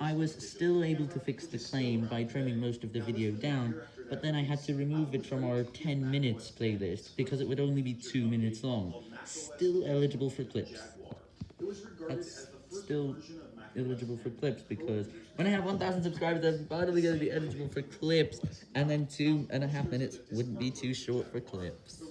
I was still able to fix the claim by trimming most of the video down, but then I had to remove it from our 10 minutes playlist because it would only be 2 minutes long. Still eligible for clips. That's still eligible for clips because when I have 1,000 subscribers, I'm finally going to be eligible for clips, and then two and a half minutes wouldn't be too short for clips.